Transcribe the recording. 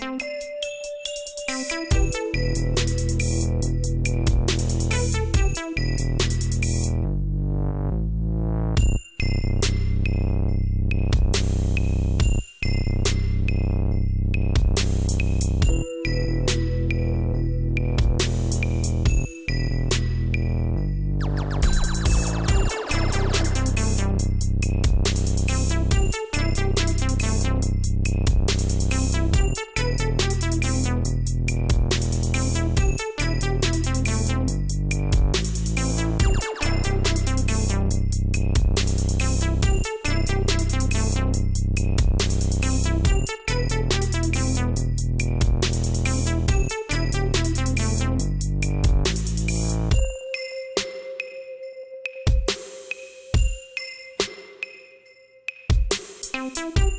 you Thank you.